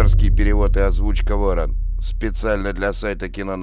Авторский перевод и озвучка Ворон. Специально для сайта кино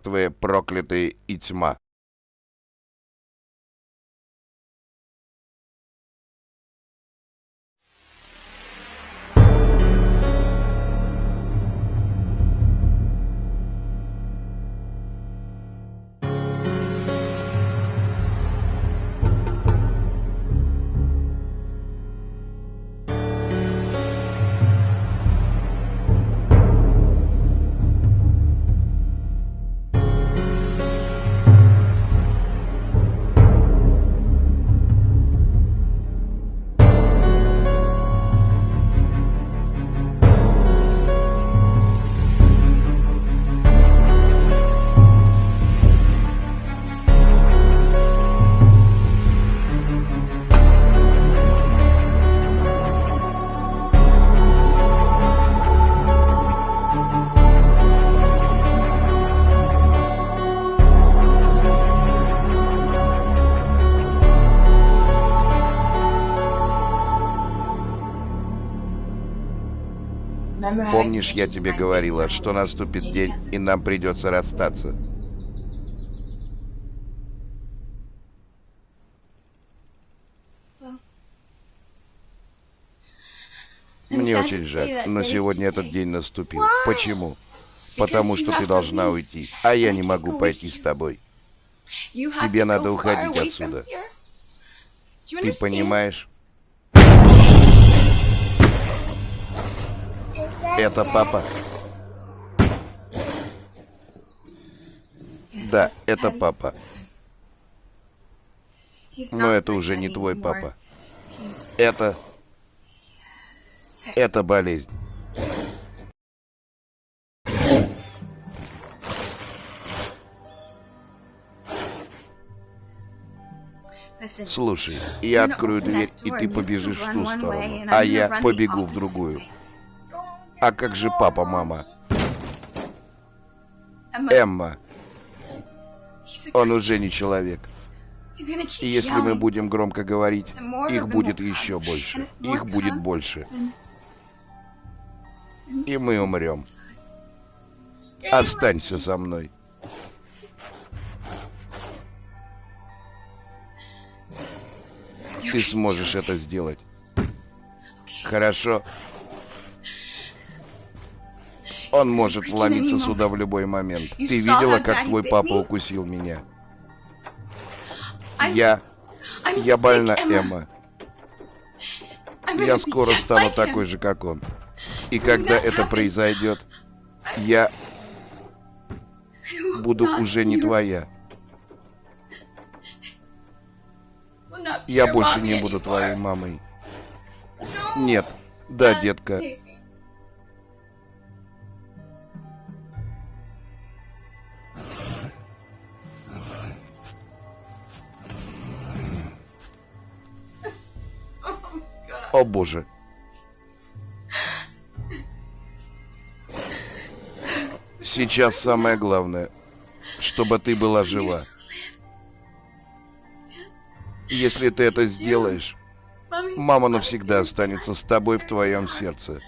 Мертвые, проклятые и тьма. Помнишь, я тебе говорила, что наступит день, и нам придется расстаться? Мне очень жаль, но сегодня этот день наступил. Почему? Потому что ты должна уйти, а я не могу пойти с тобой. Тебе надо уходить отсюда. Ты понимаешь? Это папа. Да, это папа. Но это уже не твой папа. Это... Это болезнь. Слушай, я открою дверь, и ты побежишь в ту сторону, а я побегу в другую. А как же папа, мама? Эмма. Он уже не человек. И если мы будем громко говорить, их будет еще больше. Их будет больше. И мы умрем. Останься со мной. Ты сможешь это сделать. Хорошо. Он может вломиться сюда в любой момент. Ты видела, как твой папа укусил меня? Я... Я больна, Эмма. Я скоро стану такой же, как он. И когда это произойдет, я буду уже не твоя. Я больше не буду твоей мамой. Нет. Да, детка. О боже. Сейчас самое главное, чтобы ты была жива. Если ты это сделаешь, мама навсегда останется с тобой в твоем сердце.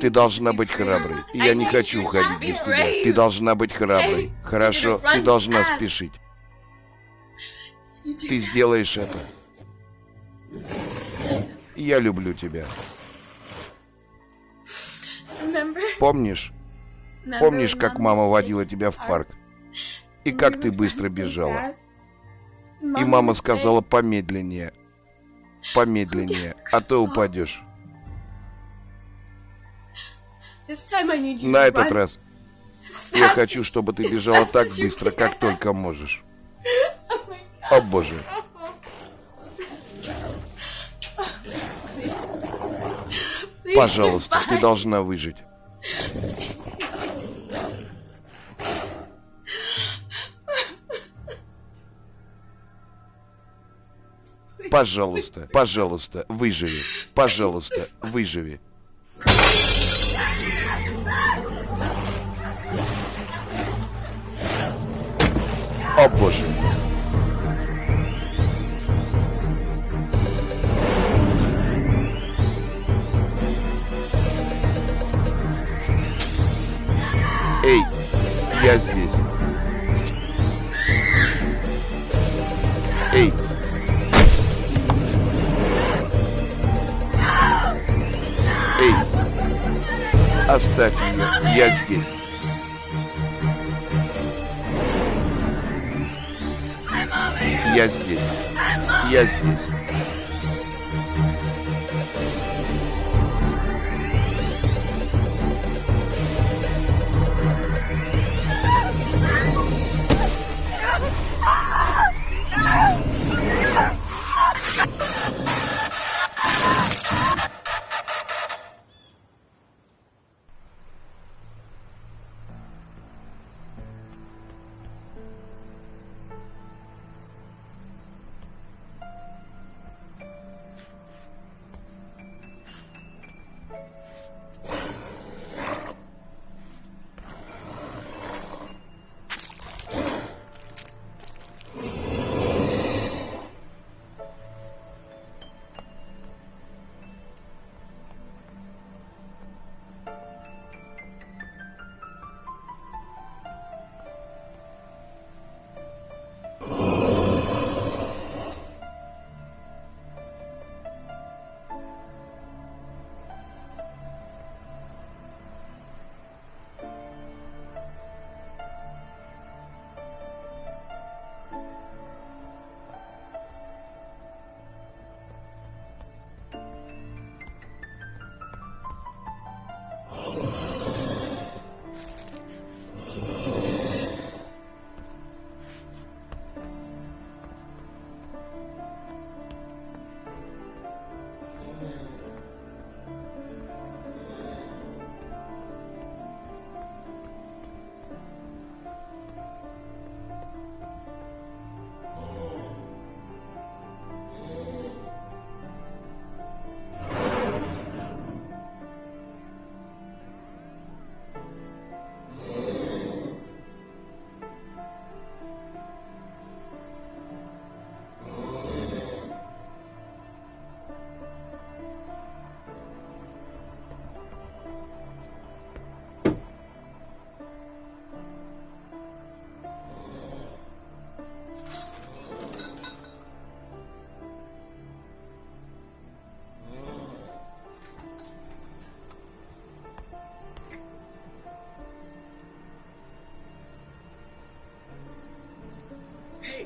Ты должна быть храброй. Я не хочу уходить без тебя. Ты должна быть храброй. Хорошо? Ты должна спешить. Ты сделаешь это. Я люблю тебя. Помнишь? Помнишь, как мама водила тебя в парк? И как ты быстро бежала? И мама сказала помедленнее. Помедленнее, а то упадешь. На этот раз я хочу, чтобы ты бежала так быстро, как только можешь. О боже. Пожалуйста, ты должна выжить. Пожалуйста, пожалуйста, выживи. Пожалуйста, выживи. О боже. Я здесь. Эй. Эй. Оставь ее, я здесь. Я здесь. Я здесь.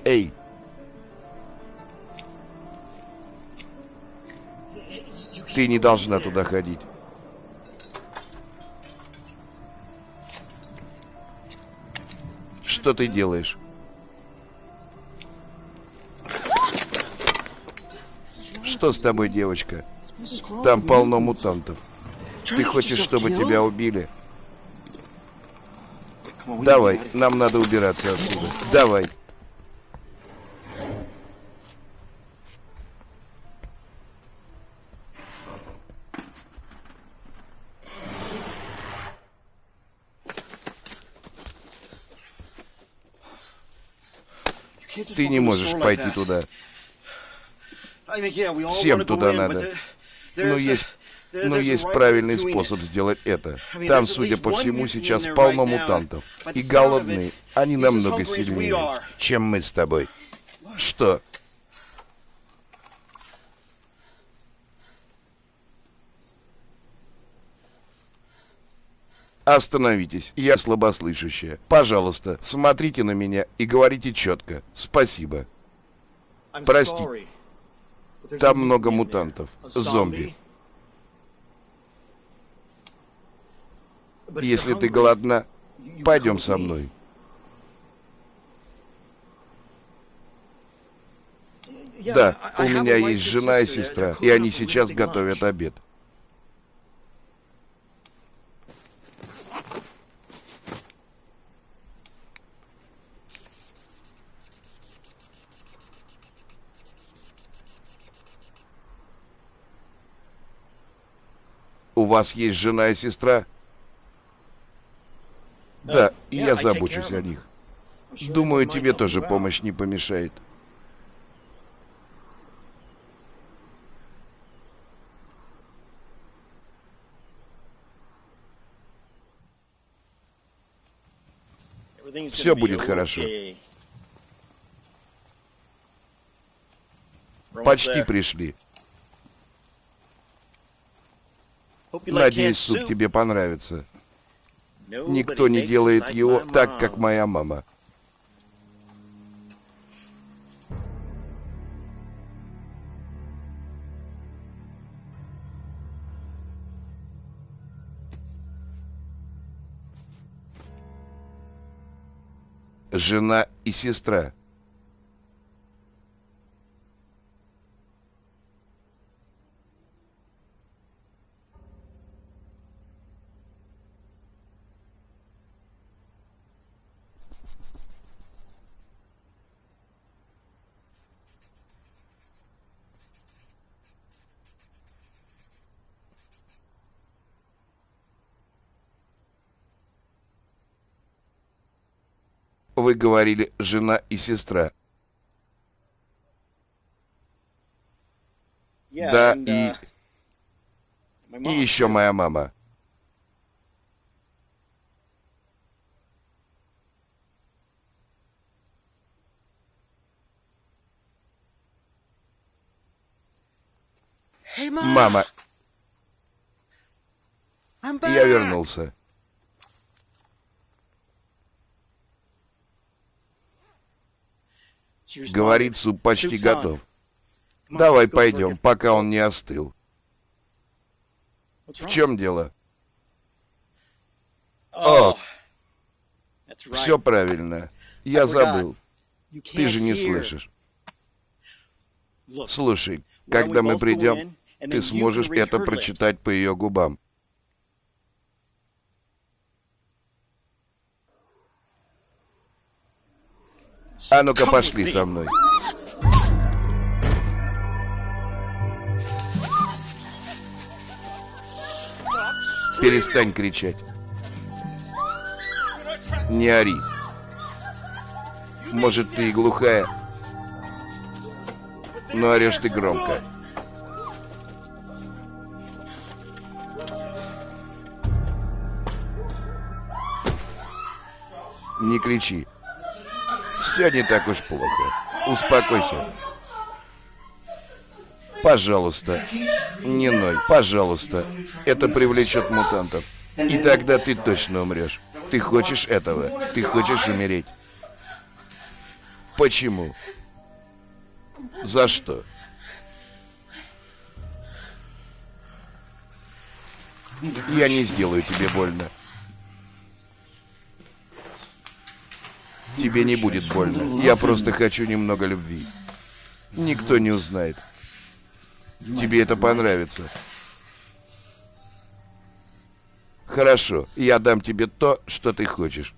Эй! Ты не должна туда ходить. Что ты делаешь? Что с тобой, девочка? Там полно мутантов. Ты хочешь, чтобы тебя убили? Давай, нам надо убираться отсюда. Давай. Ты не можешь пойти туда. Всем туда надо. Но есть но есть правильный способ сделать это. Там, судя по всему, сейчас полно мутантов. И голодные. Они намного сильнее, чем мы с тобой. Что? Остановитесь, я слабослышащая. Пожалуйста, смотрите на меня и говорите четко. Спасибо. Прости. Там много мутантов. Зомби. Если ты голодна, пойдем со мной. Да, у меня есть жена и сестра, и они сейчас готовят обед. Вас есть жена и сестра? Да, и я забочусь о них. Думаю, тебе тоже помощь не помешает. Все будет хорошо. Почти пришли. Надеюсь, суп тебе понравится. Никто не делает его так, как моя мама. Жена и сестра. Вы говорили жена и сестра. Да, и... И еще моя мама. Мама, я вернулся. Говорит, суп почти готов. Давай пойдем, пока он не остыл. В чем дело? О, все правильно. Я забыл. Ты же не слышишь. Слушай, когда мы придем, ты сможешь это прочитать по ее губам. А ну-ка пошли со мной. Перестань кричать. Не ори. Может, ты и глухая, но орешь ты громко. Не кричи. Все не так уж плохо. Успокойся. Пожалуйста, не ной, пожалуйста. Это привлечет мутантов. И тогда ты точно умрешь. Ты хочешь этого? Ты хочешь умереть? Почему? За что? Я не сделаю тебе больно. Тебе не будет больно. Я просто хочу немного любви. Никто не узнает. Тебе это понравится. Хорошо, я дам тебе то, что ты хочешь.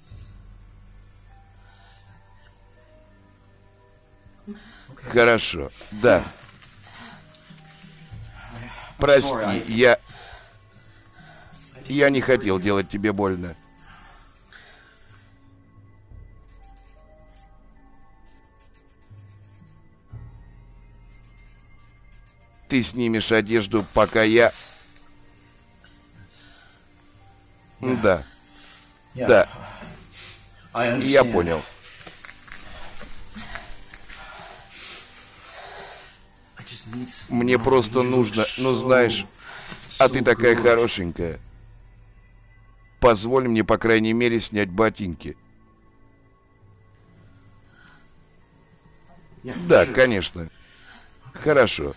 Хорошо, да. Прости, я... Я не хотел делать тебе больно. Ты снимешь одежду, пока я... Да. Да. Я понял. Мне просто нужно, ну знаешь, а ты такая хорошенькая. Позволь мне, по крайней мере, снять ботинки. Да, конечно. Хорошо.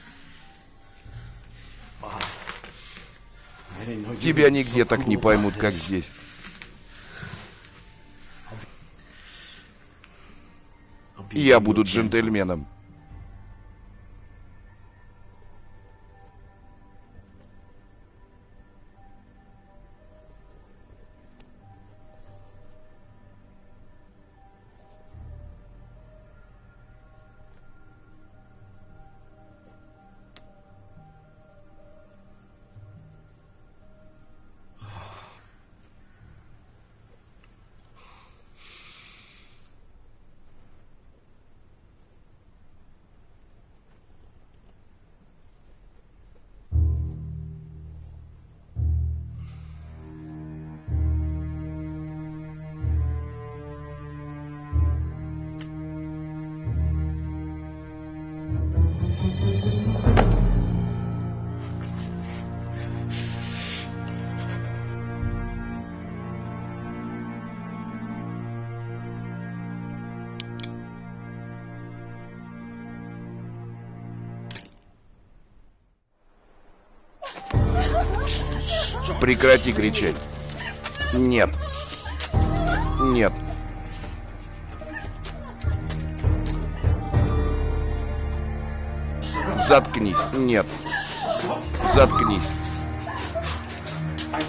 Тебя нигде так не поймут, как здесь. Я буду джентльменом. Прекрати кричать. Нет. Нет. Заткнись. Нет. Заткнись.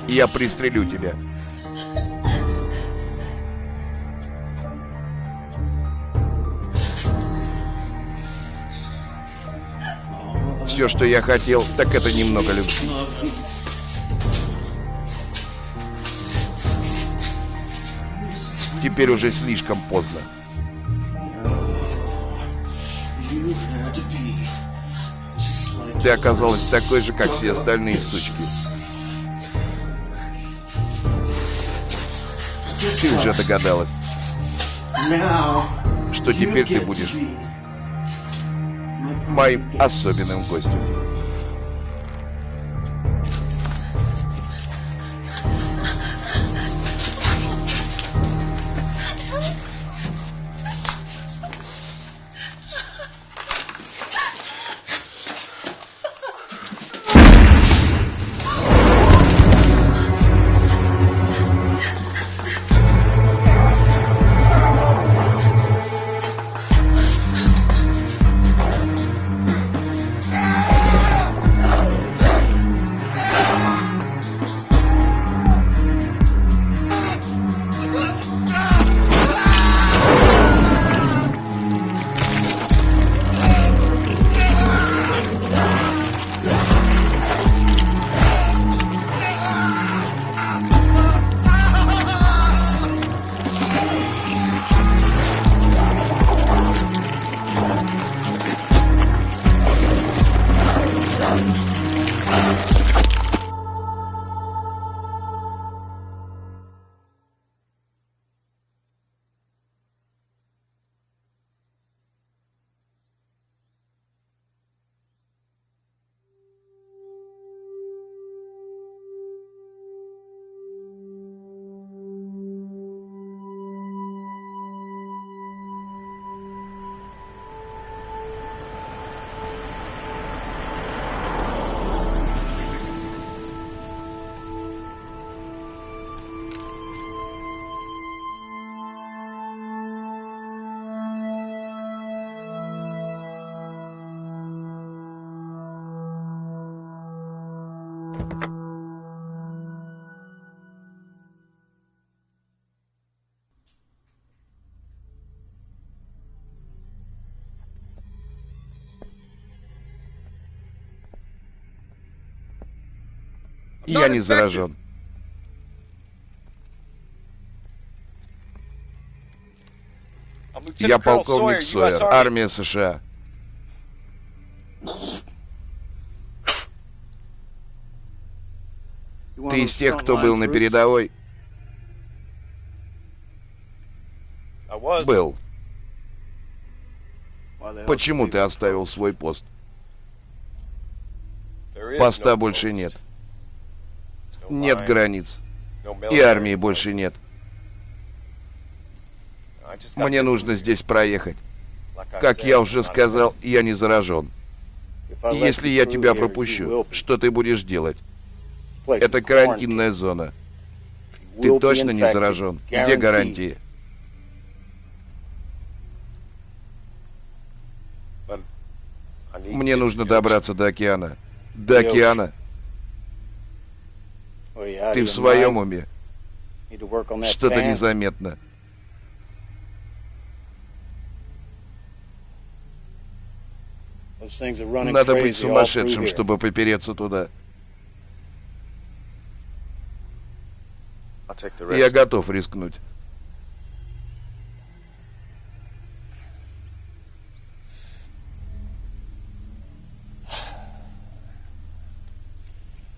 Я пристрелю тебя. Все, что я хотел, так это немного любви. Теперь уже слишком поздно. Ты оказалась такой же, как все остальные сучки. Ты уже догадалась, что теперь ты будешь моим особенным гостем. Я не заражен. Я полковник Сойер, армия США. Ты из тех, кто был на передовой? Был. Почему ты оставил свой пост? Поста больше нет. Нет границ. И армии больше нет. Мне нужно здесь проехать. Как я уже сказал, я не заражен. Если я тебя пропущу, что ты будешь делать? Это карантинная зона. Ты точно не заражен? Где гарантии? Мне нужно добраться до океана. До океана. Ты в своем уме? Что-то незаметно. Надо быть сумасшедшим, чтобы попереться туда. Я готов рискнуть.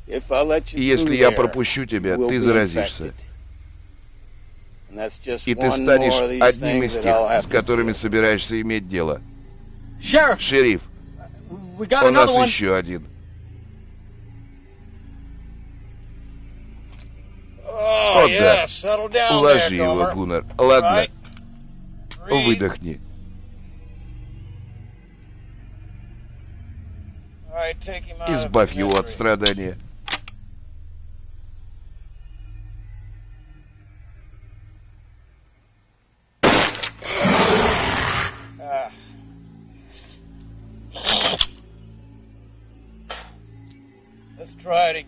Если я пропущу тебя, ты заразишься. И ты станешь одним из тех, с которыми собираешься иметь дело. Шериф, у нас еще один. О, да. Уложи его, Гуннер. Ладно. Выдохни. Избавь его от страдания.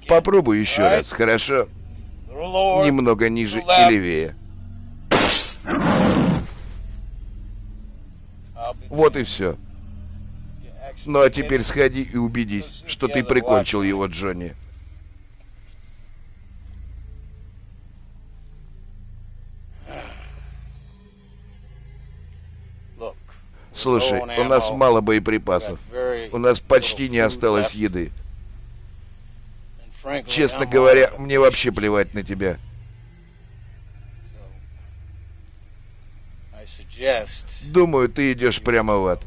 Попробуй еще раз, хорошо? Немного ниже и левее. Вот и все. Ну а теперь сходи и убедись, что ты прикончил его, Джонни. Слушай, у нас мало боеприпасов. У нас почти не осталось еды. Честно говоря, мне вообще плевать на тебя. Думаю, ты идешь прямо в ад.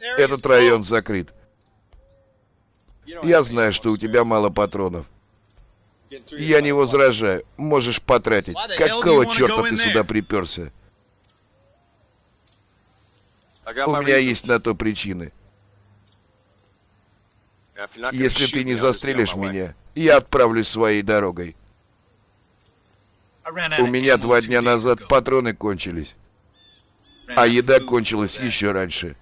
Этот район закрыт. Я знаю, что у тебя мало патронов. Я не возражаю. Можешь потратить. Какого черта ты сюда приперся? У меня есть на то причины. Если ты не застрелишь меня, я отправлюсь своей дорогой. У меня два дня назад патроны кончились. А еда кончилась еще раньше.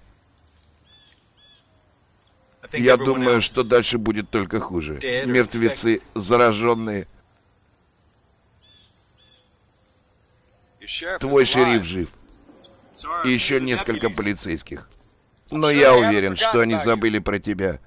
Я думаю, что дальше будет только хуже. Мертвецы, зараженные. Твой шериф жив. И еще несколько полицейских. Но я уверен, что они забыли про тебя.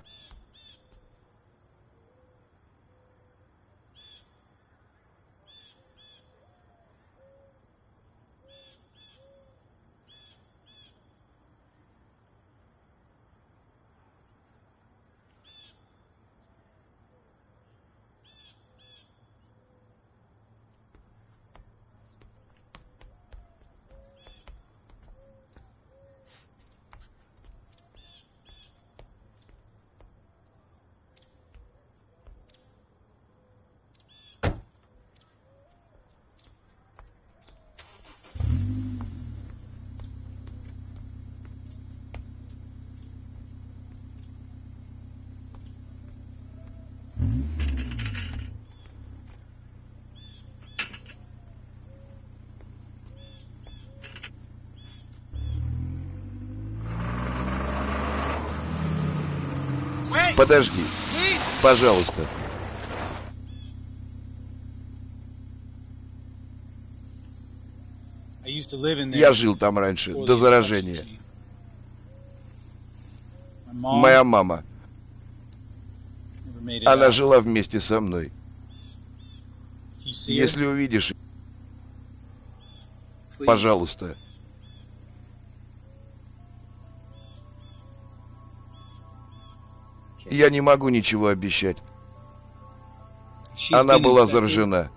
Подожди. Пожалуйста. Я жил там раньше, до заражения. Моя мама. Она жила вместе со мной. Если увидишь, пожалуйста, Я не могу ничего обещать. Она была заражена.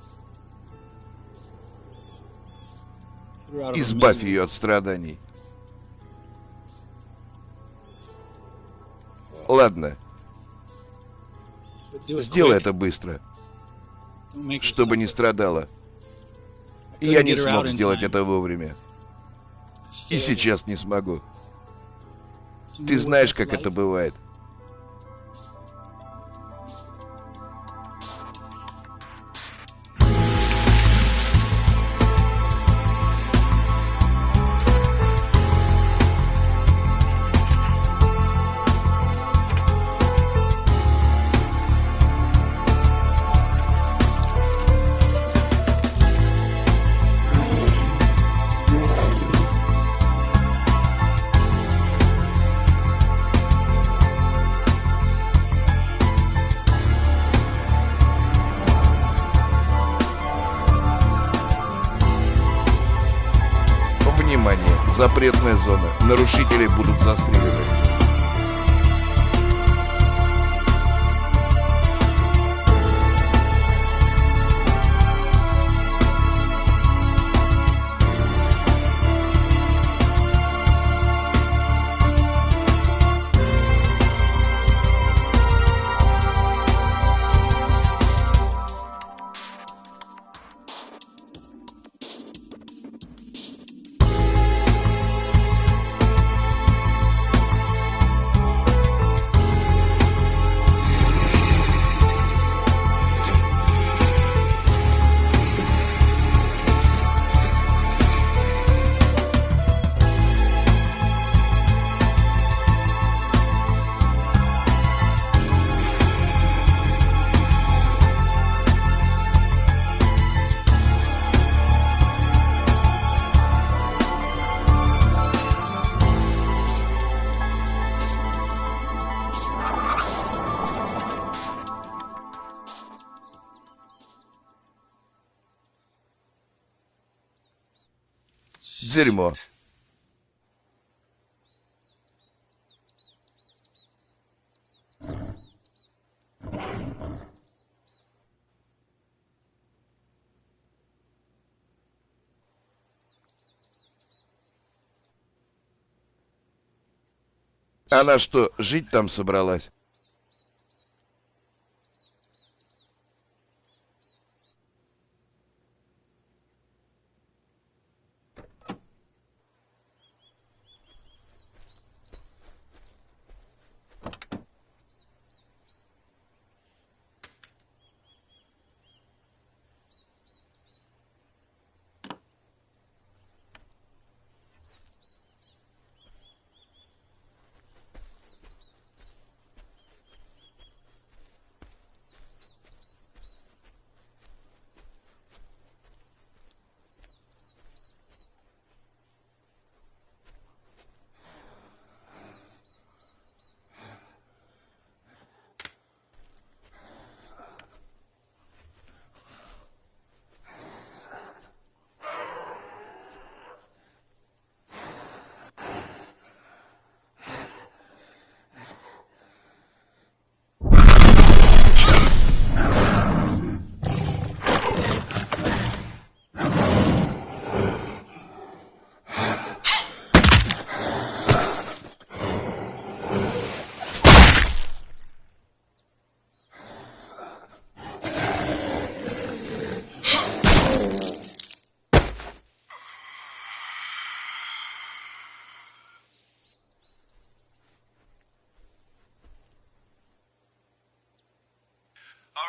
Избавь ее от страданий. Ладно. Сделай это быстро. Чтобы не страдала. Я не смог сделать это вовремя. И сейчас не смогу. Ты знаешь, как это бывает. Дерьмо. Она что, жить там собралась?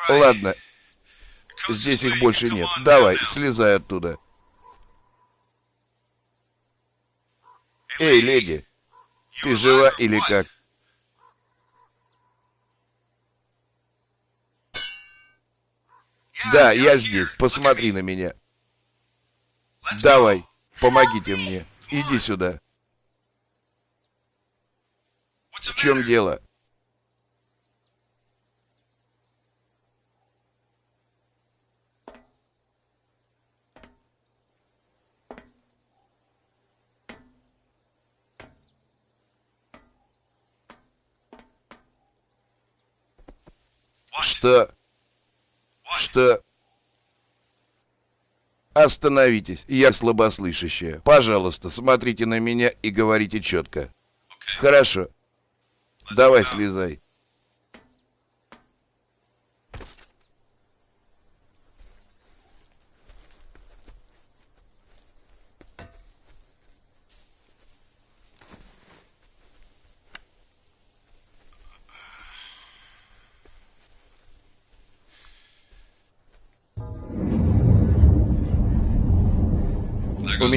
Ладно. Здесь их больше нет. Давай, слезай оттуда. Эй, леди, ты жива или как? Да, я здесь. Посмотри на меня. Давай, помогите мне. Иди сюда. В чем дело? Что? Что? Остановитесь, я слабослышащая. Пожалуйста, смотрите на меня и говорите четко. Хорошо. Давай слезай.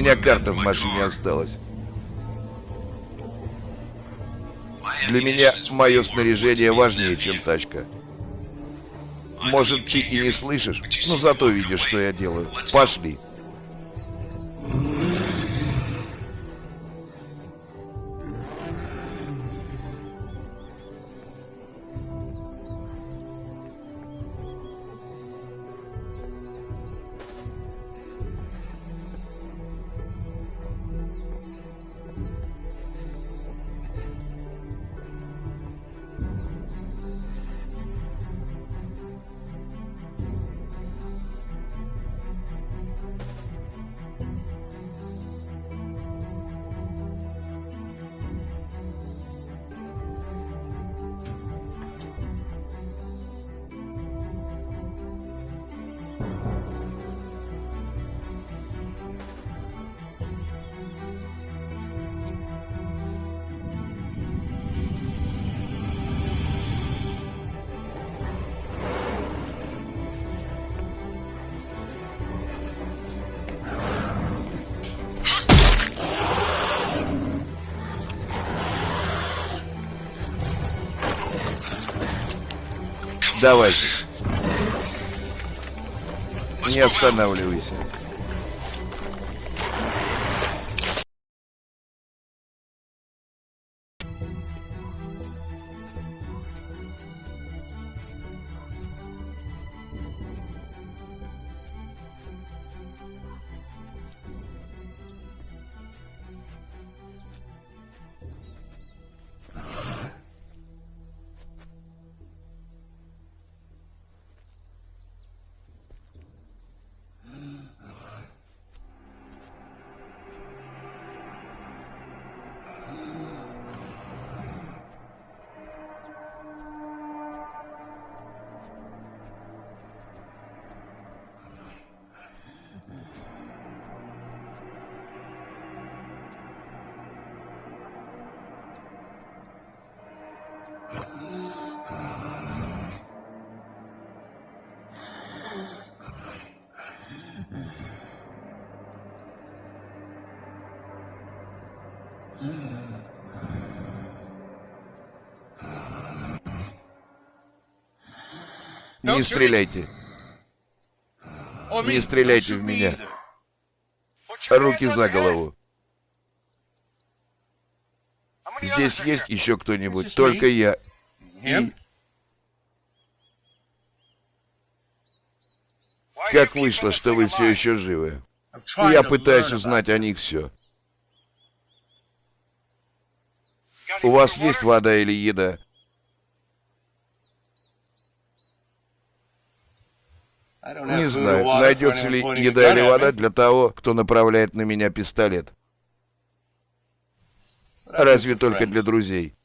Меня карта в машине осталась. Для меня мое снаряжение важнее, чем тачка. Может, ты и не слышишь, но зато видишь, что я делаю. Пошли. Давай. Не останавливайся. Не стреляйте. Не стреляйте в меня. Руки за голову. Здесь есть еще кто-нибудь? Только я. И... Как вышло, что вы все еще живы? Я пытаюсь узнать о них все. У вас есть вода или еда? Не знаю, найдется ли еда или вода для того, кто направляет на меня пистолет. Разве только для друзей.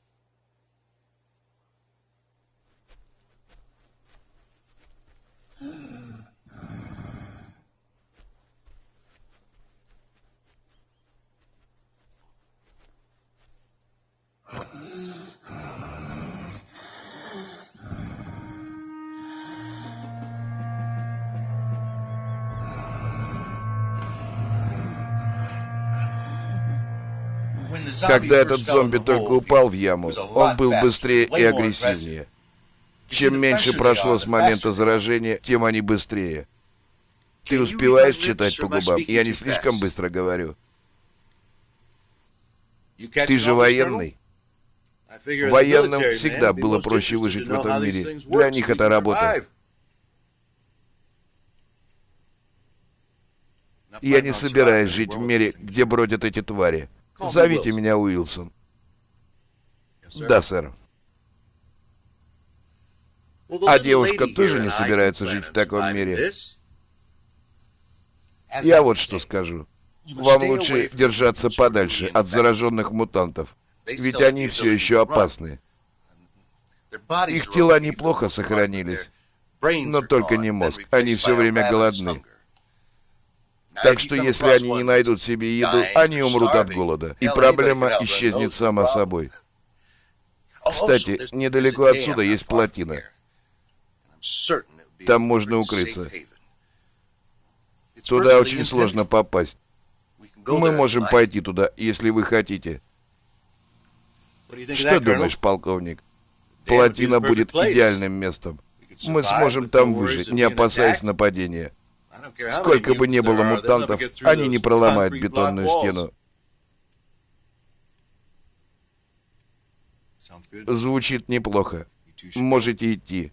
Когда этот зомби только упал в яму, он был быстрее и агрессивнее. Чем меньше прошло с момента заражения, тем они быстрее. Ты успеваешь читать по губам? Я не слишком быстро говорю. Ты же военный. Военным всегда было проще выжить в этом мире. Для них это работа. Я не собираюсь жить в мире, где бродят эти твари. Зовите меня Уилсон. Да, сэр. А девушка тоже не собирается жить в таком мире. Я вот что скажу. Вам лучше держаться подальше от зараженных мутантов, ведь они все еще опасны. Их тела неплохо сохранились, но только не мозг. Они все время голодны. Так что если они не найдут себе еду, они умрут от голода. И проблема исчезнет сама собой. Кстати, недалеко отсюда есть плотина. Там можно укрыться. Туда очень сложно попасть. Мы можем пойти туда, если вы хотите. Что думаешь, полковник? Плотина будет идеальным местом. Мы сможем там выжить, не опасаясь нападения. Сколько бы ни было мутантов, они не проломают бетонную стену. Звучит неплохо. Можете идти.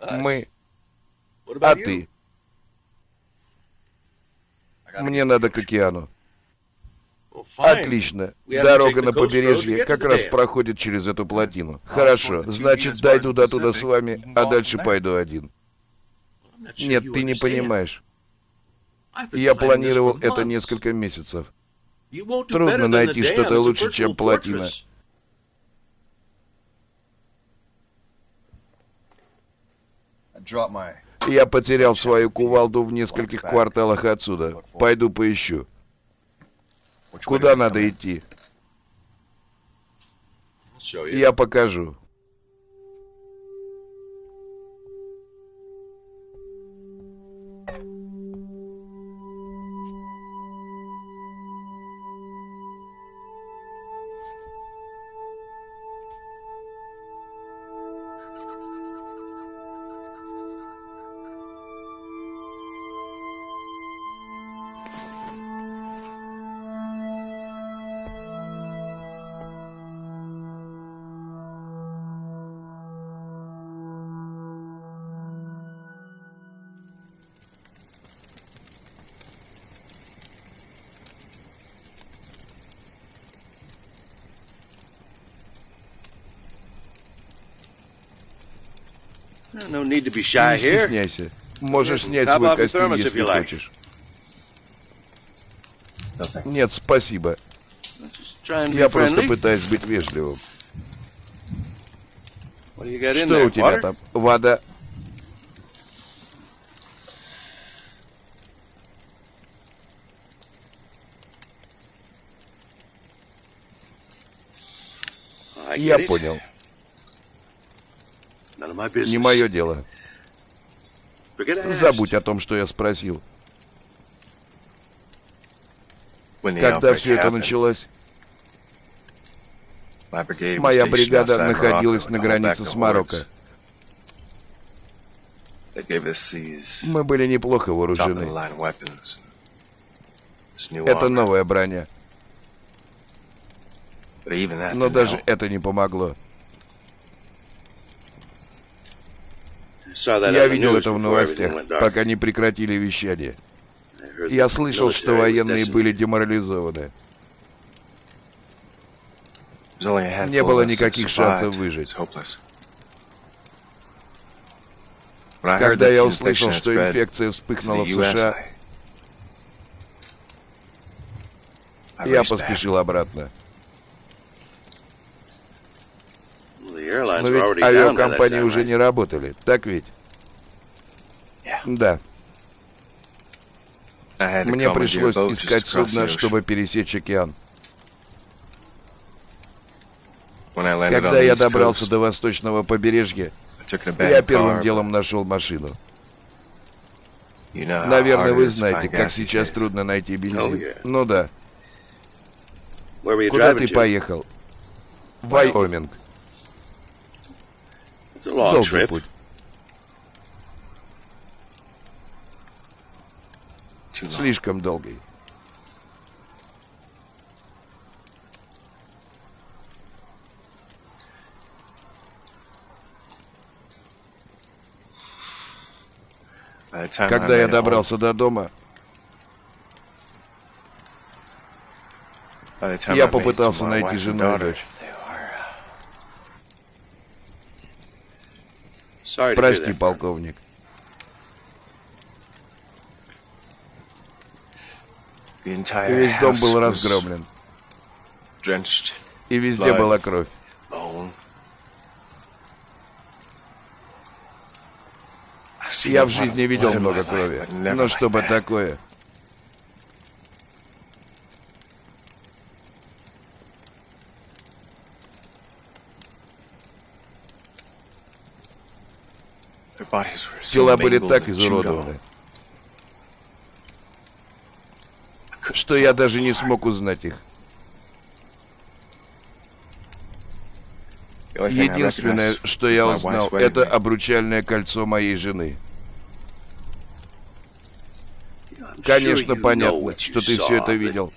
Мы... А ты? Мне надо к океану. Отлично. Дорога на побережье как раз проходит через эту плотину. Хорошо. Значит, дойду до туда с вами, а дальше пойду один. Нет, ты не понимаешь. Я планировал это несколько месяцев. Трудно найти что-то лучше, чем плотина. Я потерял свою кувалду в нескольких кварталах отсюда. Пойду поищу. Куда надо идти? Я покажу. Не стесняйся. Можешь снять свой костюм, если хочешь. Нет, спасибо. Я просто пытаюсь быть вежливым. Что у тебя там? Вода? Я понял. Не мое дело. Забудь о том, что я спросил. Когда все это началось, моя бригада находилась на границе с Марокко. Мы были неплохо вооружены. Это новая броня. Но даже это не помогло. Я видел это в новостях, пока не прекратили вещание. Я слышал, что военные были деморализованы. Не было никаких шансов выжить. Когда я услышал, что инфекция вспыхнула в США, я поспешил обратно. Но ведь авиакомпании уже не работали, так ведь? Да. Мне пришлось искать судно, чтобы пересечь океан. Когда я добрался до восточного побережья, я первым делом нашел машину. Наверное, вы знаете, как сейчас трудно найти бензин. Ну да. Куда ты поехал? Вайоминг. Долгий путь. Слишком долгий. Когда я добрался до дома, я попытался найти жену и дочь. Прости, полковник. Весь дом был разгромлен. И везде была кровь. Я в жизни видел много крови. Но чтобы такое... Тела были так изуродованы, что я даже не смог узнать их. Единственное, что я узнал, это обручальное кольцо моей жены. Конечно, понятно, что ты все это видел.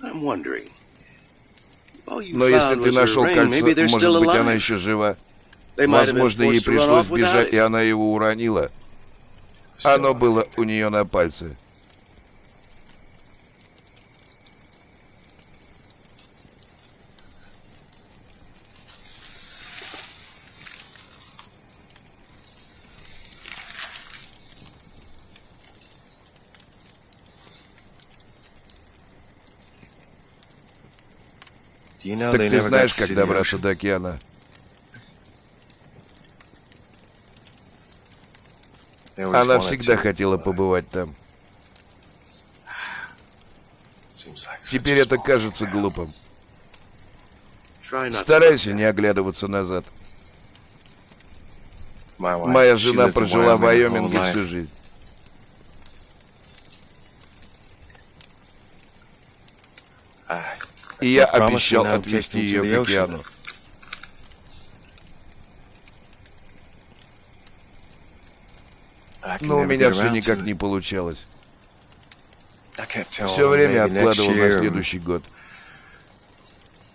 Но если ты нашел кольцо, может быть, она еще жива. Возможно, ей пришлось бежать, и она его уронила. Оно было у нее на пальце. Так ты знаешь, как добраться до океана? Она всегда хотела побывать там. Теперь это кажется глупым. Старайся не оглядываться назад. Моя жена прожила в Вайоминге всю жизнь. И я обещал отвезти ее к океану. Но у меня все никак не получалось. Все время откладывал на следующий год.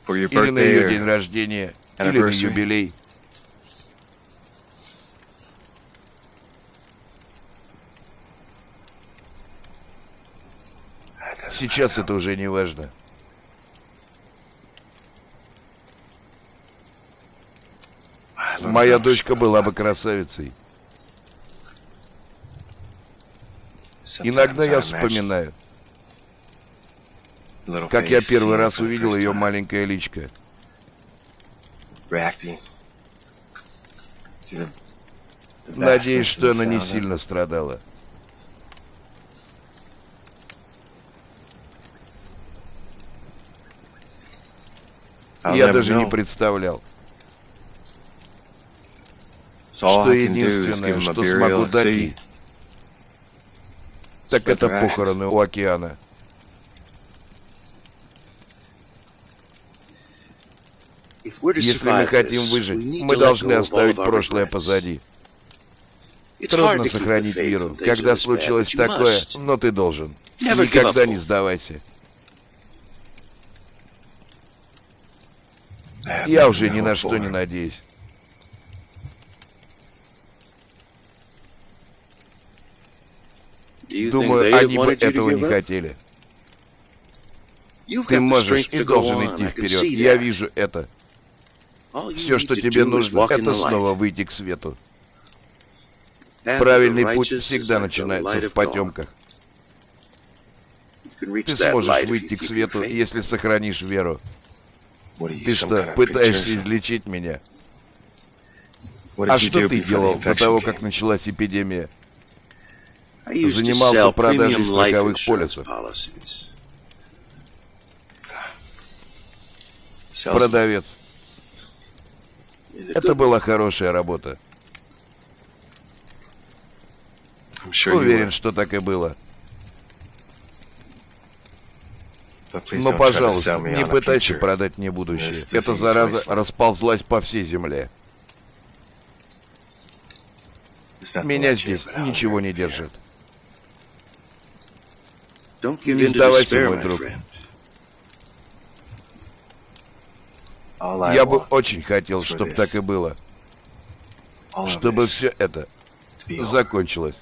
Или на ее день рождения, или на юбилей. Сейчас это уже не важно. Моя дочка была бы красавицей. Иногда я вспоминаю, как я первый раз увидел ее маленькое личко. Надеюсь, что она не сильно страдала. Я даже не представлял, что единственное, что смогу дать ей, так это похороны у океана. Если мы хотим выжить, мы должны оставить прошлое позади. Трудно сохранить веру, когда случилось такое, но ты должен. Никогда не сдавайся. Я уже ни на что не надеюсь. Думаю, они бы этого не хотели. Ты можешь и должен идти вперед. Я вижу это. Все, что тебе нужно, это снова выйти к свету. Правильный путь всегда начинается в потемках. Ты сможешь выйти к свету, если сохранишь веру. Ты что, пытаешься излечить меня? А что ты делал до того, как началась эпидемия? Занимался продажей страховых полисов. Продавец. Это была хорошая работа. Уверен, что так и было. Но, пожалуйста, не пытайся продать мне будущее. Эта зараза расползлась по всей земле. Меня здесь ничего не держит. Не сдавайся, мой друг. Я бы очень хотел, чтобы так и было. Чтобы все это закончилось.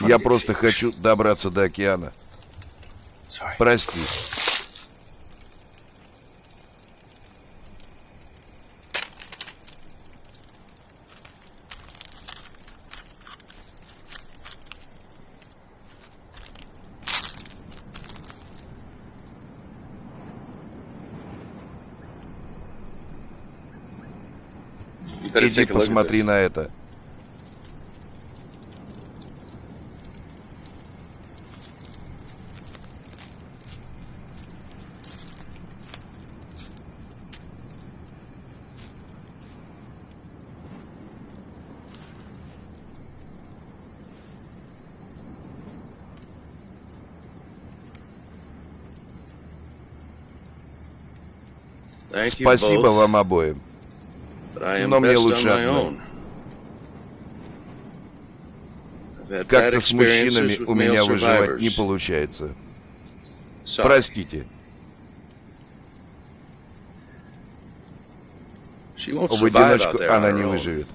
Я просто хочу добраться до океана. Прости. Иди посмотри на это. Спасибо вам обоим. Но мне лучше одно. Как-то с мужчинами у меня выживать не получается. Простите. В одиночку она не выживет.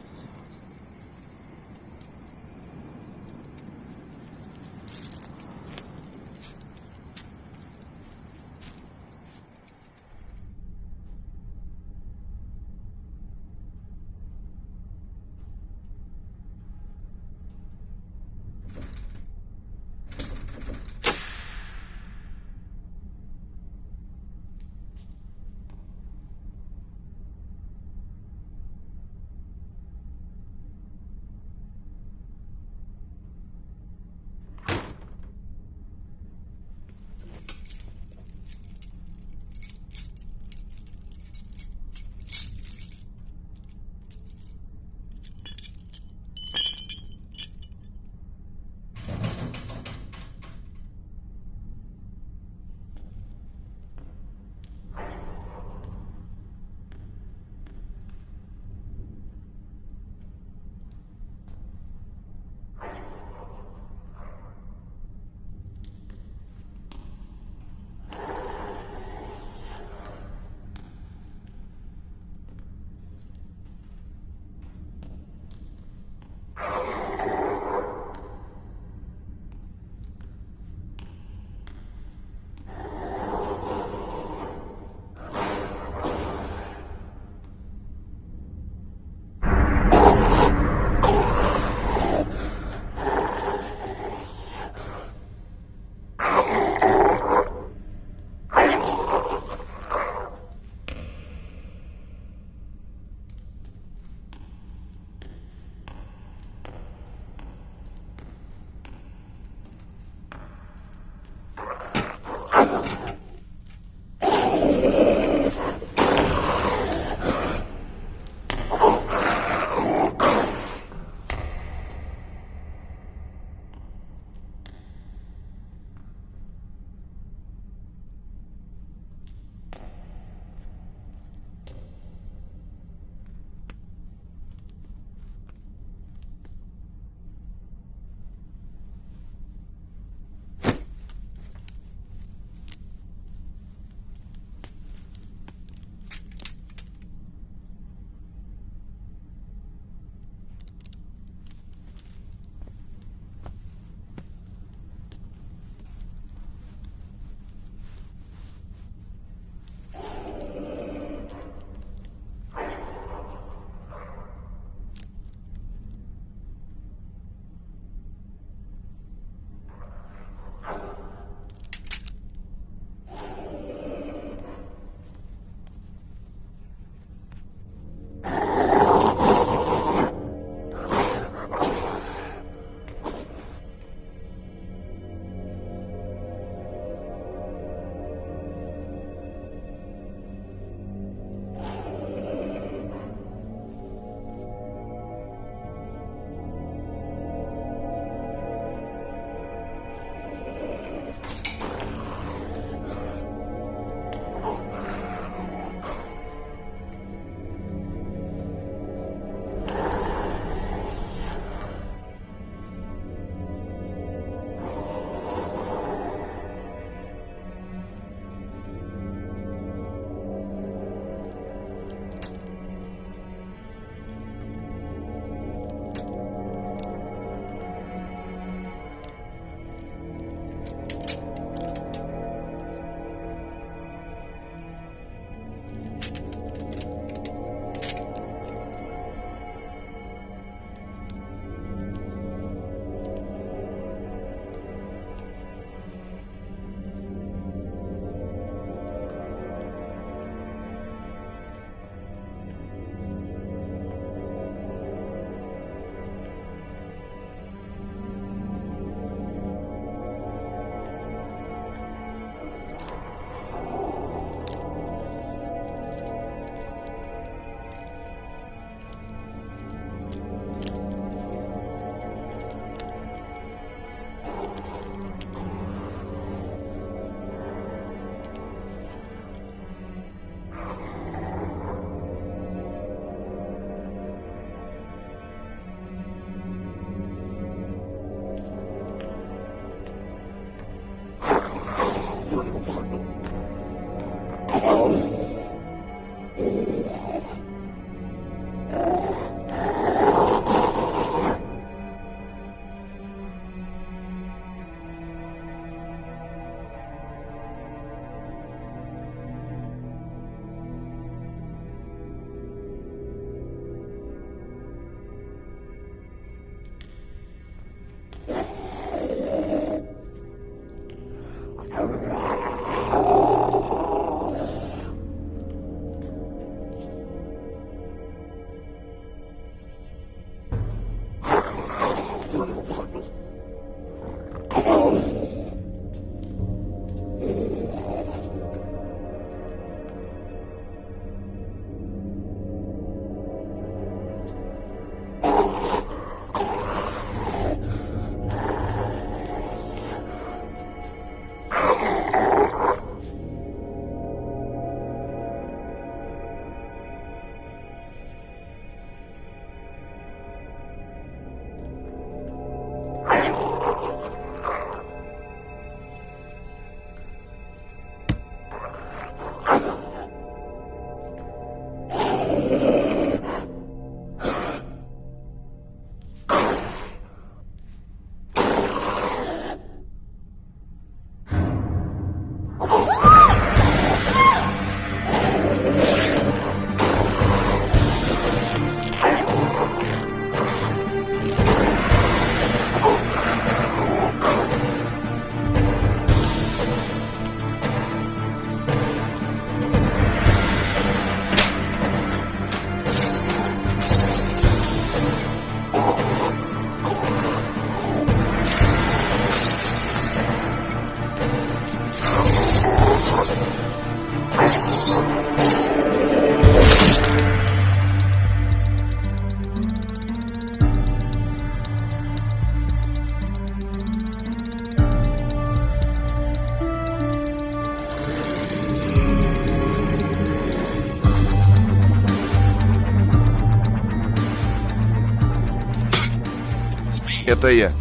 Это я.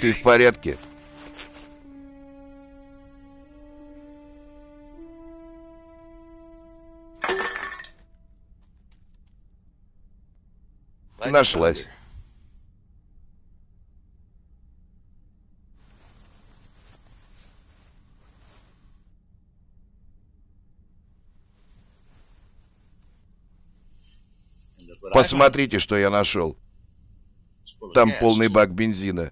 Ты в порядке? Нашлась. Посмотрите, что я нашел. Там полный бак бензина.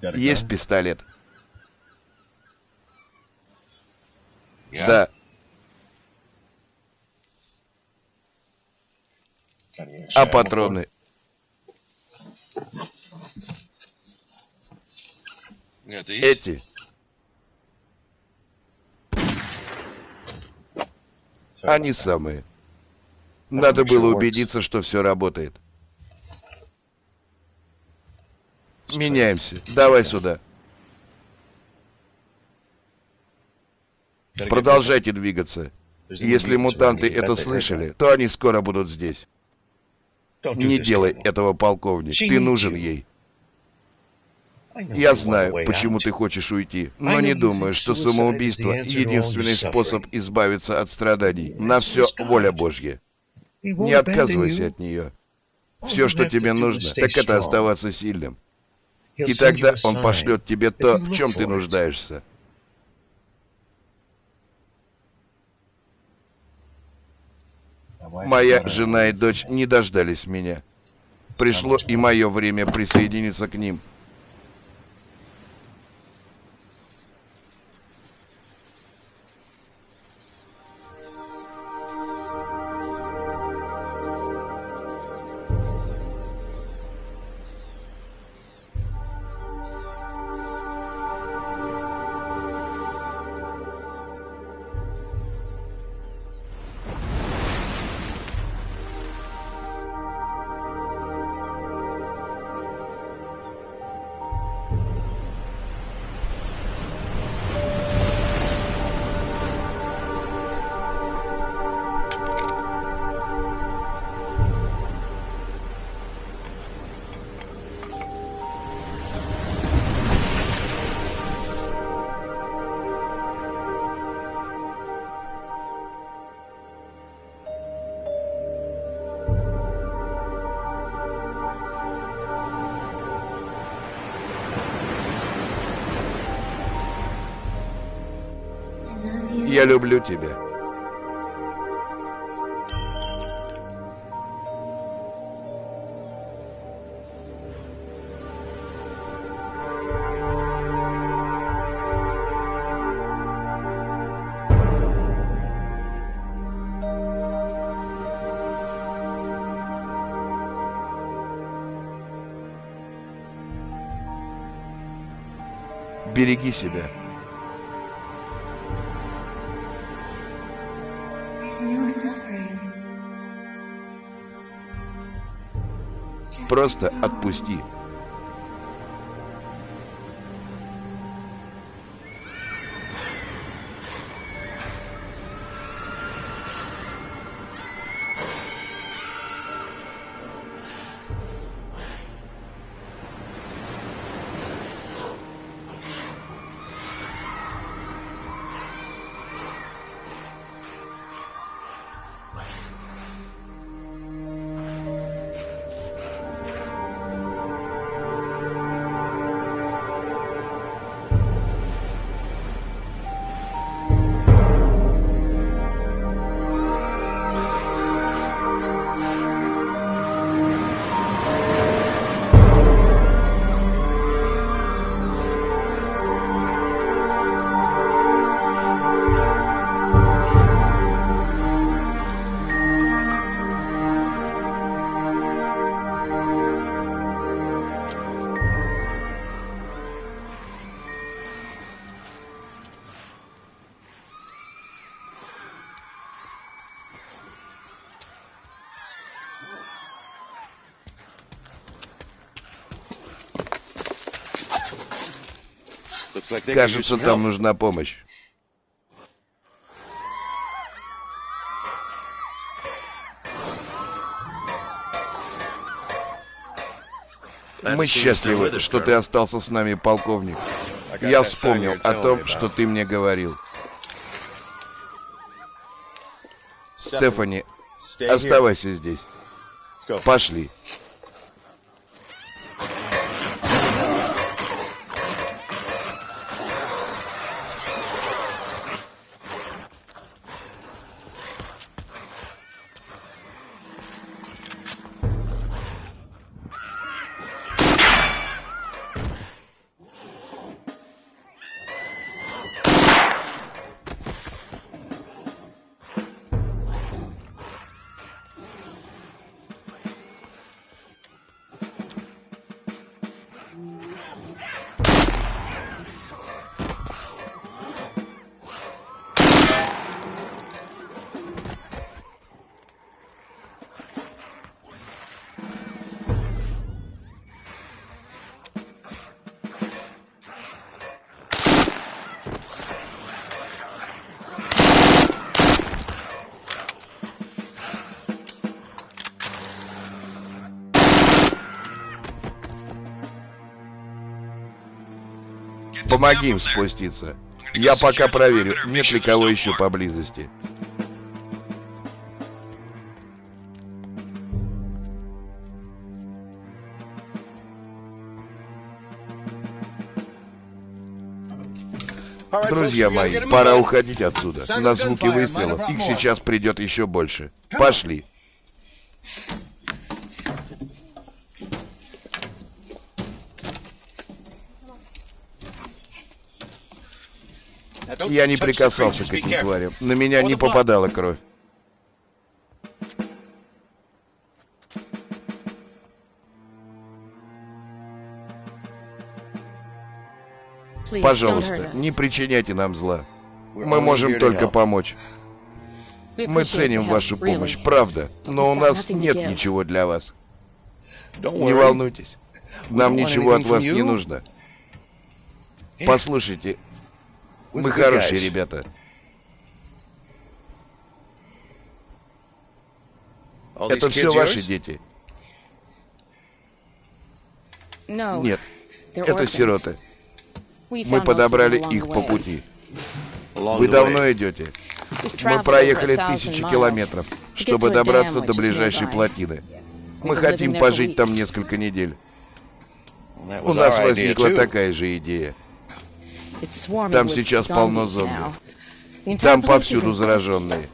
Есть пистолет? Да. А патроны? Эти. Они самые. Надо было убедиться, что все работает. Меняемся. Давай сюда. Продолжайте двигаться. Если мутанты это слышали, то они скоро будут здесь. Не делай этого, полковник. Ты нужен ей. Я знаю, почему ты хочешь уйти, но не думаю, что самоубийство — единственный способ избавиться от страданий. На все воля Божья. Не отказывайся от нее. Все, что тебе нужно, так это оставаться сильным. И тогда он пошлет тебе то, в чем ты нуждаешься. Моя жена и дочь не дождались меня. Пришло и мое время присоединиться к ним. Люблю тебя. Береги себя. Просто отпусти. Кажется, там нужна помощь. Мы счастливы, что ты остался с нами, полковник. Я вспомнил о том, что ты мне говорил. Стефани, оставайся здесь. Пошли. Помоги им спуститься. Я пока проверю, нет ли кого еще поблизости. Друзья мои, пора уходить отсюда. На звуки выстрелов их сейчас придет еще больше. Пошли. Я не прикасался к этим тварям. На меня не попадала кровь. Пожалуйста, не причиняйте нам зла. Мы можем только помочь. Мы ценим вашу помощь, правда, но у нас нет ничего для вас. Не волнуйтесь. Нам ничего от вас не нужно. Послушайте, мы хорошие ребята. Это все ваши дети? Нет, это сироты. Мы подобрали их по пути. Вы давно идете? Мы проехали тысячи километров, чтобы добраться до ближайшей плотины. Мы хотим пожить там несколько недель. У нас возникла такая же идея. Там сейчас полно зомби. Там повсюду зараженные.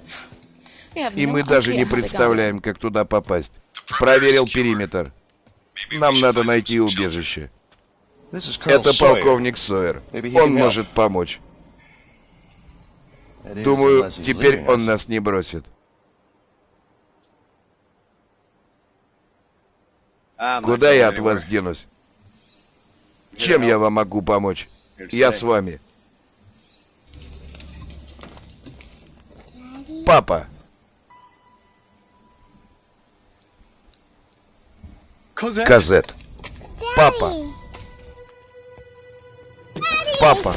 И мы даже не представляем, как туда попасть. Проверил периметр. Нам надо найти убежище. Это полковник Сойер. Он может помочь. Думаю, теперь он нас не бросит. Куда я от вас денусь? Чем я вам могу помочь? Я с вами. Папа. Казет. Папа. Папа.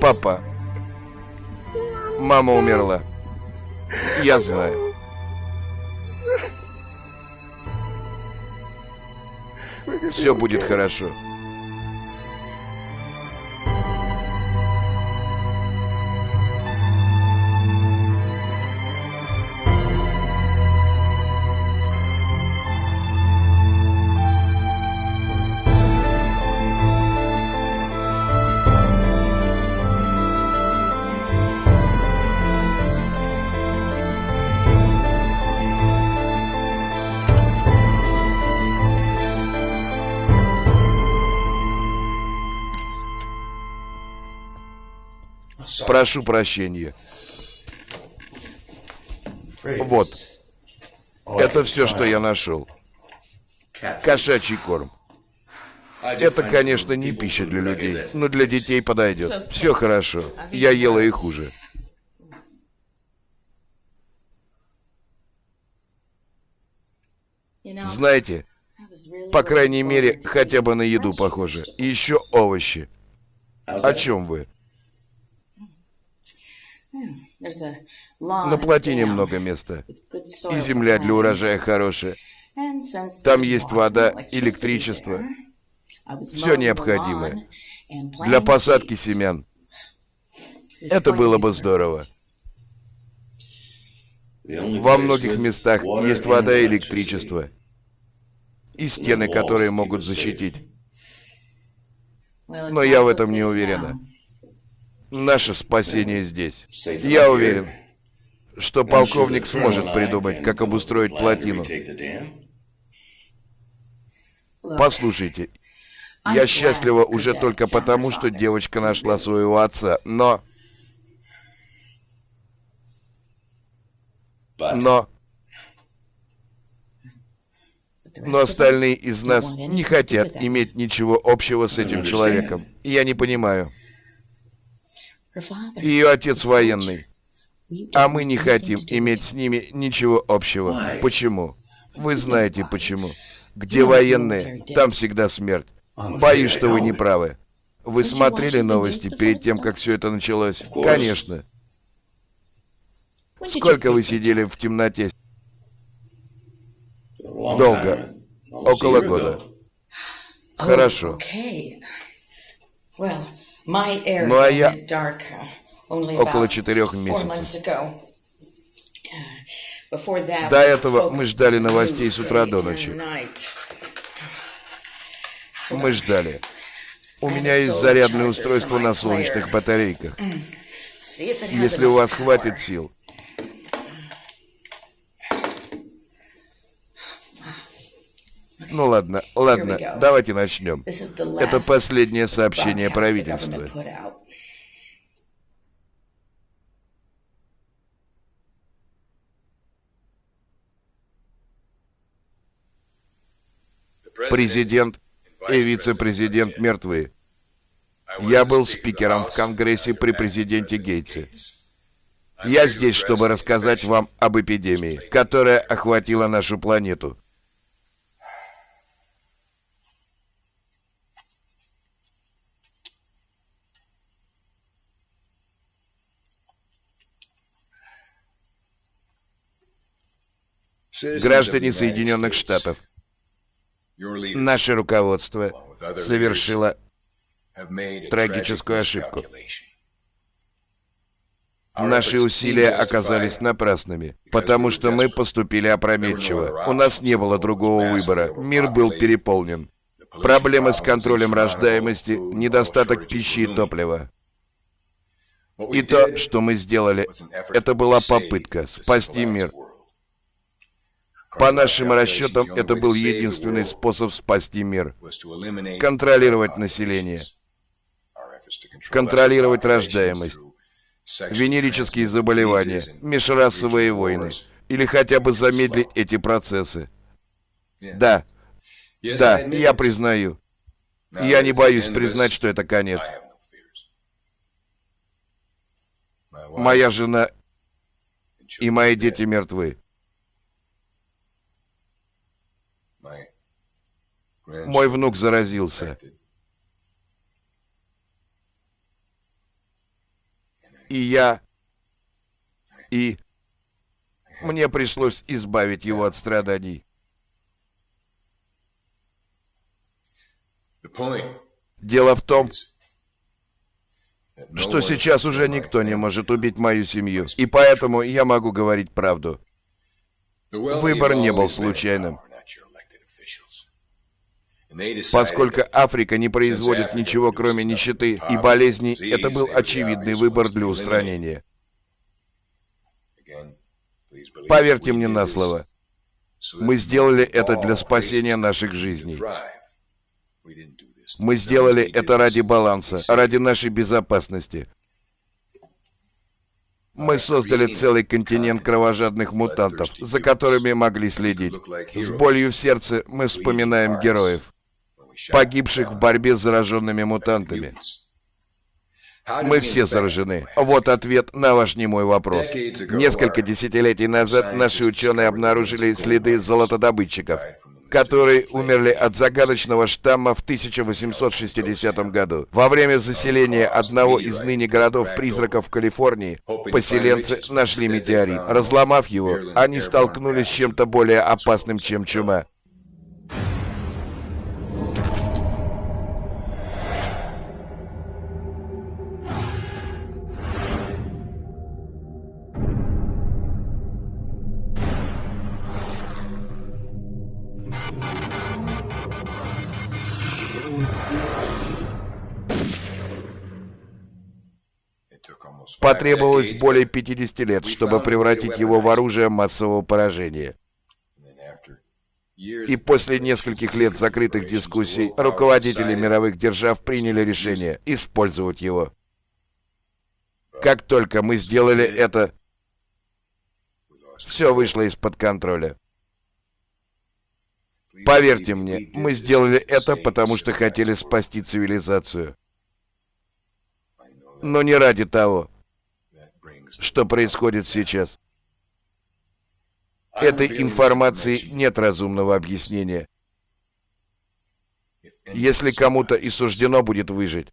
Папа. Мама умерла. Я знаю. Все будет хорошо. Прошу прощения. Вот. Это все, что я нашел. Кошачий корм. Это, конечно, не пища для людей, но для детей подойдет. Все хорошо. Я ела и хуже. Знаете, по крайней мере, хотя бы на еду похоже. И еще овощи. О чем вы? На плотине много места. И земля для урожая хорошая. Там есть вода, электричество. Все необходимое. Для посадки семян. Это было бы здорово. Во многих местах есть вода и электричество. И стены, которые могут защитить. Но я в этом не уверена. Наше спасение здесь. Я уверен, что полковник сможет придумать, как обустроить плотину. Послушайте, я счастлива уже только потому, что девочка нашла своего отца, но... Но... Но остальные из нас не хотят иметь ничего общего с этим человеком. Я не понимаю. Ее отец военный. А мы не хотим иметь с ними ничего общего. Почему? Вы знаете почему. Где военные, там всегда смерть. Боюсь, что вы не правы. Вы смотрели новости перед тем, как все это началось? Конечно. Сколько вы сидели в темноте? Долго. Около года. Хорошо. Ну а я около четырех месяцев. До этого мы ждали новостей с утра до ночи. Мы ждали. У меня есть зарядное устройство на солнечных батарейках. Если у вас хватит сил. Ну ладно, ладно, давайте начнем. Это последнее сообщение правительства. Президент и вице-президент мертвы. Я был спикером в Конгрессе при президенте Гейтсе. Я здесь, чтобы рассказать вам об эпидемии, которая охватила нашу планету. Граждане Соединенных Штатов, наше руководство совершило трагическую ошибку. Наши усилия оказались напрасными, потому что мы поступили опрометчиво. У нас не было другого выбора. Мир был переполнен. Проблемы с контролем рождаемости, недостаток пищи и топлива. И то, что мы сделали, это была попытка спасти мир. По нашим расчетам, это был единственный способ спасти мир. Контролировать население. Контролировать рождаемость. Венерические заболевания, межрасовые войны. Или хотя бы замедлить эти процессы. Да, да, я признаю. Я не боюсь признать, что это конец. Моя жена и мои дети мертвы. Мой внук заразился. И я... И... Мне пришлось избавить его от страданий. Дело в том, что сейчас уже никто не может убить мою семью, и поэтому я могу говорить правду. Выбор не был случайным. Поскольку Африка не производит ничего, кроме нищеты и болезней, это был очевидный выбор для устранения. Поверьте мне на слово, мы сделали это для спасения наших жизней. Мы сделали это ради баланса, ради нашей безопасности. Мы создали целый континент кровожадных мутантов, за которыми могли следить. С болью в сердце мы вспоминаем героев погибших в борьбе с зараженными мутантами. Мы все заражены. Вот ответ на ваш немой вопрос. Несколько десятилетий назад наши ученые обнаружили следы золотодобытчиков, которые умерли от загадочного штамма в 1860 году. Во время заселения одного из ныне городов-призраков в Калифорнии поселенцы нашли метеорит. Разломав его, они столкнулись с чем-то более опасным, чем чума. Потребовалось более 50 лет, чтобы превратить его в оружие массового поражения. И после нескольких лет закрытых дискуссий, руководители мировых держав приняли решение использовать его. Как только мы сделали это, все вышло из-под контроля. Поверьте мне, мы сделали это, потому что хотели спасти цивилизацию. Но не ради того, что происходит сейчас. Этой информации нет разумного объяснения. Если кому-то и суждено будет выжить,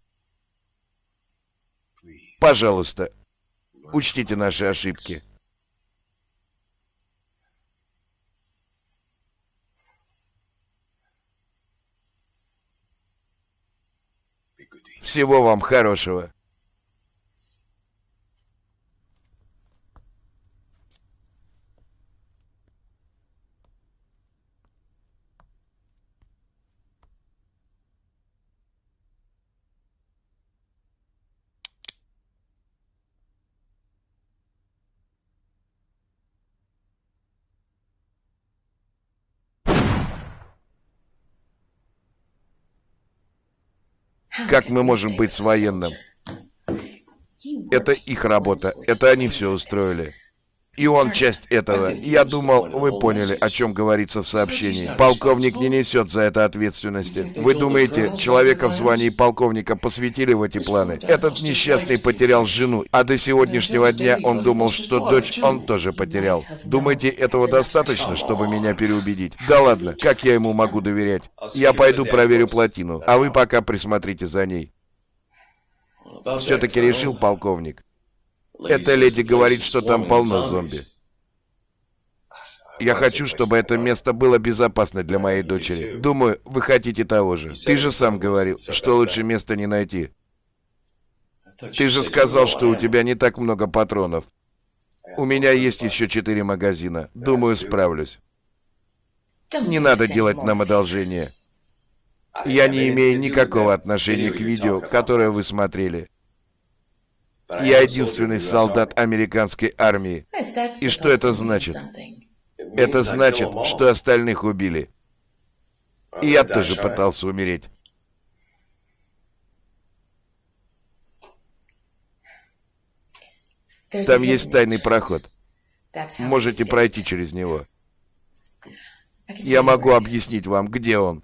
пожалуйста, учтите наши ошибки. Всего вам хорошего. Как мы можем быть с военным? Это их работа. Это они все устроили. И он часть этого. Я думал, вы поняли, о чем говорится в сообщении. Полковник не несет за это ответственности. Вы думаете, человека в звании полковника посвятили в эти планы? Этот несчастный потерял жену, а до сегодняшнего дня он думал, что дочь он тоже потерял. Думаете, этого достаточно, чтобы меня переубедить? Да ладно, как я ему могу доверять? Я пойду проверю плотину, а вы пока присмотрите за ней. Все-таки решил полковник. Эта леди говорит, что там полно зомби. Я хочу, чтобы это место было безопасно для моей дочери. Думаю, вы хотите того же. Ты же сам говорил, что лучше места не найти. Ты же сказал, что у тебя не так много патронов. У меня есть еще четыре магазина. Думаю, справлюсь. Не надо делать нам одолжение. Я не имею никакого отношения к видео, которое вы смотрели. Я единственный солдат американской армии. И что это значит? Это значит, что остальных убили. И я тоже пытался умереть. Там есть тайный проход. Можете пройти через него. Я могу объяснить вам, где он.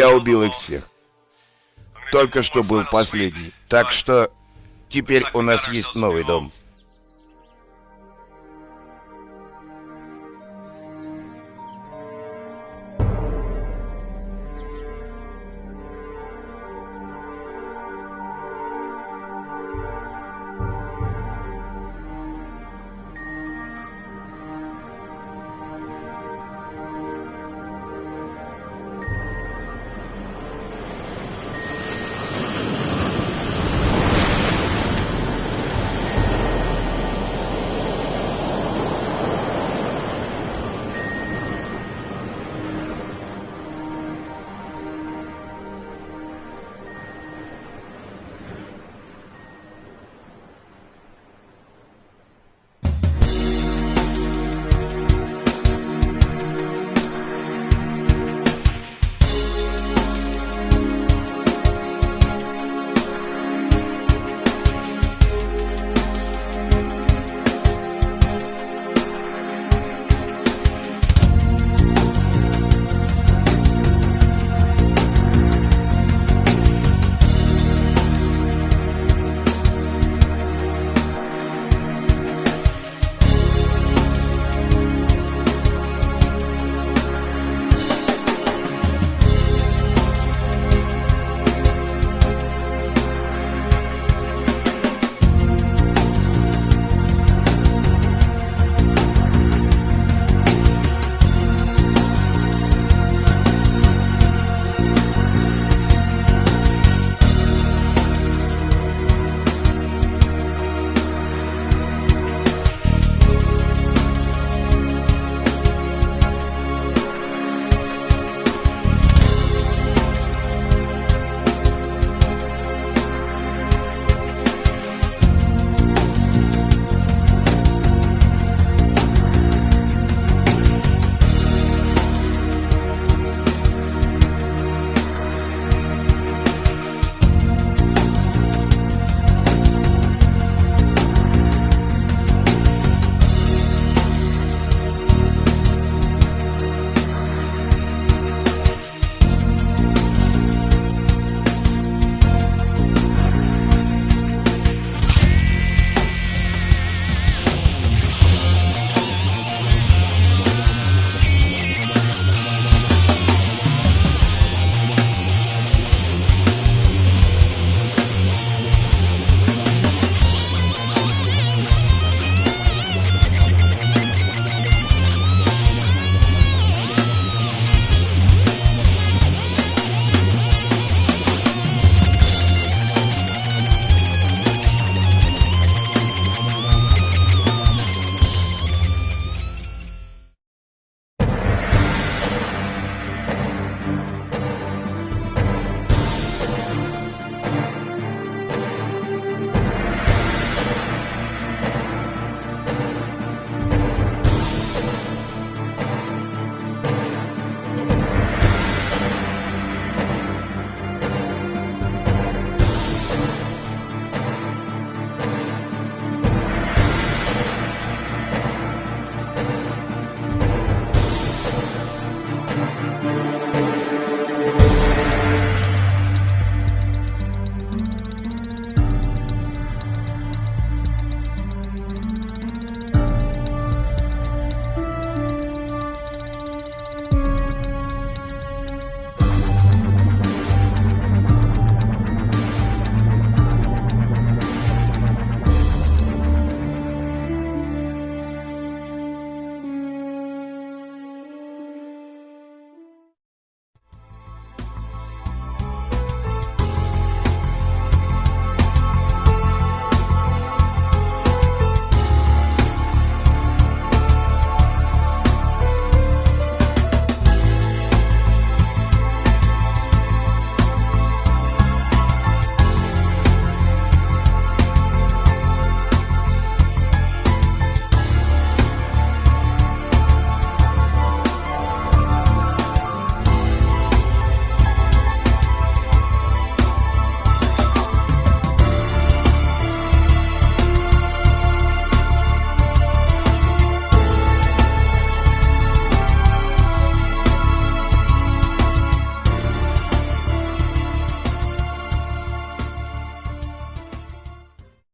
Я убил их всех. Только что был последний. Так что теперь у нас есть новый дом.